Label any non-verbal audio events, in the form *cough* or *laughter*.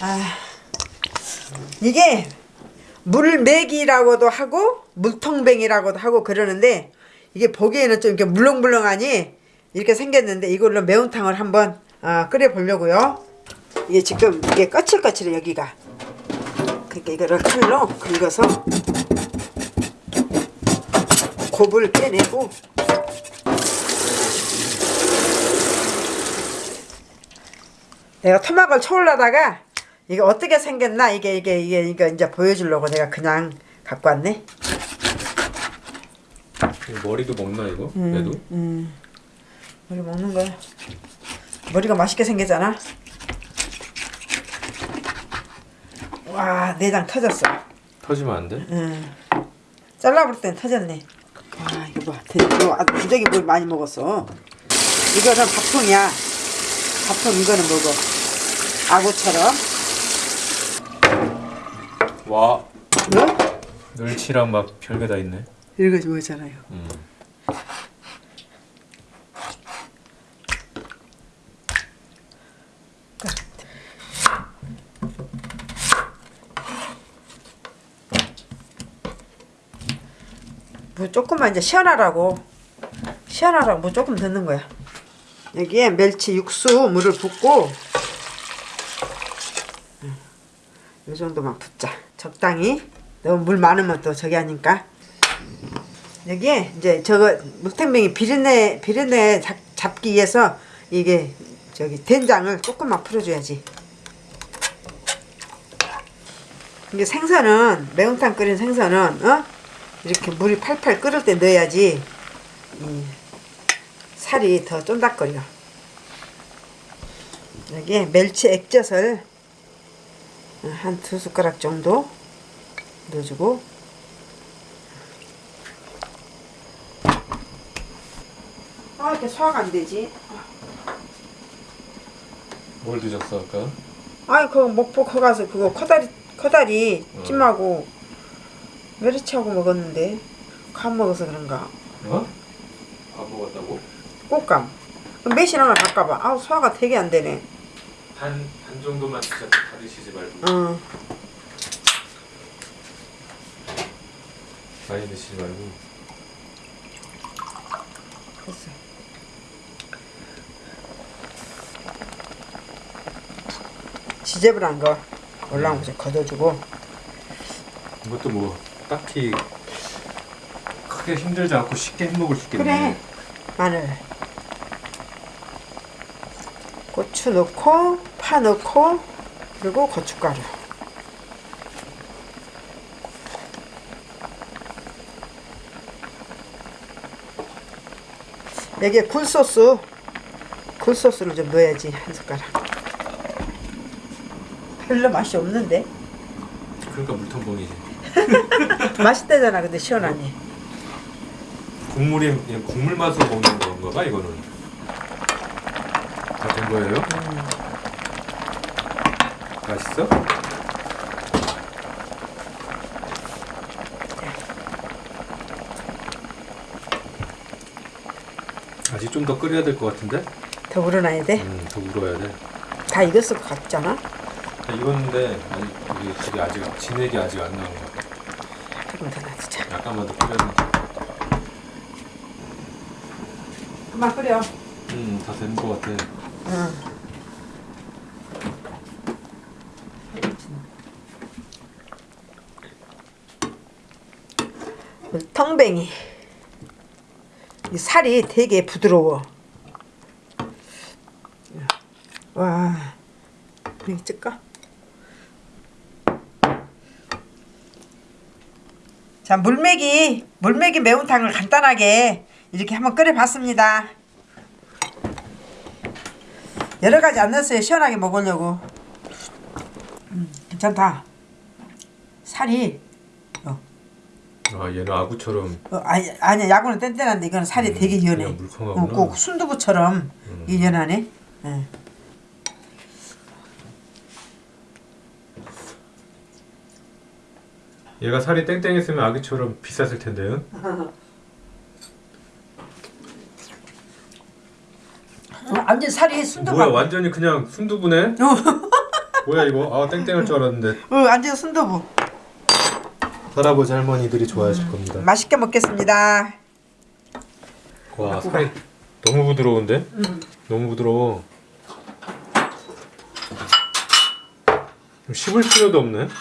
아 이게 물메기라고도 하고 물통뱅이라고도 하고 그러는데 이게 보기에는 좀 이렇게 물렁물렁하니 이렇게 생겼는데 이걸로 매운탕을 한번 아, 끓여 보려고요. 이게 지금 이게 거칠거칠해 여기가. 그러니까 이거를 칼로 긁어서 곱을 빼내고 내가 토막을 쳐올라다가 이게 어떻게 생겼나 이게 이게 이게 이거 이제 보여주려고 내가 그냥 갖고 왔네. 머리도 먹나 이거? 음. 얘도? 머리 먹는 거야. 머리가 맛있게 생겼잖아. 와 내장 터졌어. 터지면 안 돼? 응. 잘라볼 땐 터졌네. 와 이거 봐. 대- 이거 아주 무지하게 뭘 많이 먹었어. 이거는 밥통이야. 밥통 이거는 먹어. 아구처럼. 와 응? 멸치랑 막 별게 다 있네 이거 좋아하잖아요. 음. 뭐 조금만 이제 시원하라고 시원하라고 뭐 조금 넣는 거야 여기에 멸치 육수 물을 붓고 음, 이 정도만 붓자. 적당히. 너무 물 많으면 또 저기 하니까. 여기에 이제 저거 물탱뱅이 비린내 비린내 잡, 잡기 위해서 이게 저기 된장을 조금만 풀어줘야지. 이게 생선은 매운탕 끓인 생선은 어? 이렇게 물이 팔팔 끓을 때 넣어야지 이 살이 더 쫀득거려. 여기에 멸치 액젓을 한 두 숟가락 정도 넣어주고. 아 이렇게 소화가 안 되지? 뭘 드셨어 아까? 아이 그 목포 거 가서 그거 커다리 커다리 찜하고 메리치하고 먹었는데 간 먹어서 그런가? 어? 안 먹었다고? 꽃감. 그럼 매실 하나 바꿔봐. 아우 소화가 되게 안 되네 반, 반 정도만 다 드시지 말고. 어 많이 드시지 말고. 됐어. 지저분한 거 올라온 거좀 걷어주고. 이것도 뭐 딱히 크게 힘들지 않고 쉽게 해먹을 수 있겠네. 그래. 마늘 고추 넣고 파 넣고 그리고 고춧가루. 여기에 굴소스 굴소스를 좀 넣어야지 한 숟가락. 별로 맛이 없는데? 그러니까 물통봉이지. *laughs* 맛있대잖아 근데 시원하니. 국물이 그냥 국물 맛으로 먹는 건가 봐 이거는 다 된 거예요? 맛있어? 아직 좀 더 끓여야 될 것 같은데? 더 우러나야 돼? 음, 더 울어야 돼. 다 익었을 것 같잖아 다 익었는데 이게 되게 아직 진액이 아직 안 나온 것 같아. 조금 더 놔두자 약간만 더 끓여야 돼. 그만 끓여 음, 다 된 것 같아. 응. 텅뱅이 이 살이 되게 부드러워 와 여기 찍까? 자 물메기 물메기 매운탕을 간단하게 이렇게 한번 끓여 봤습니다 여러 가지 안 넣었어요. 시원하게 먹으려고. 음, 괜찮다. 살이 어, 아, 얘는 아구처럼 어, 아니 아니야 야구는 뗀뗀한데 이거는 살이 음, 되게 연해. 어, 꼭 순두부처럼 음. 이 연하네. 예. 얘가 살이 땡땡했으면 아기처럼 비쌌을 텐데요. *laughs* 완전 살이 순두부. 뭐야 완전히 그냥 순두부네? *laughs* 어, 뭐야 이거? 아 땡땡할 줄 알았는데 어, 완전 순두부. 할아버지 할머니들이 좋아하실 겁니다. 맛있게 먹겠습니다. 와 살이 너무 부드러운데? 너무 부드러워. 좀 씹을 필요도 없네. *laughs*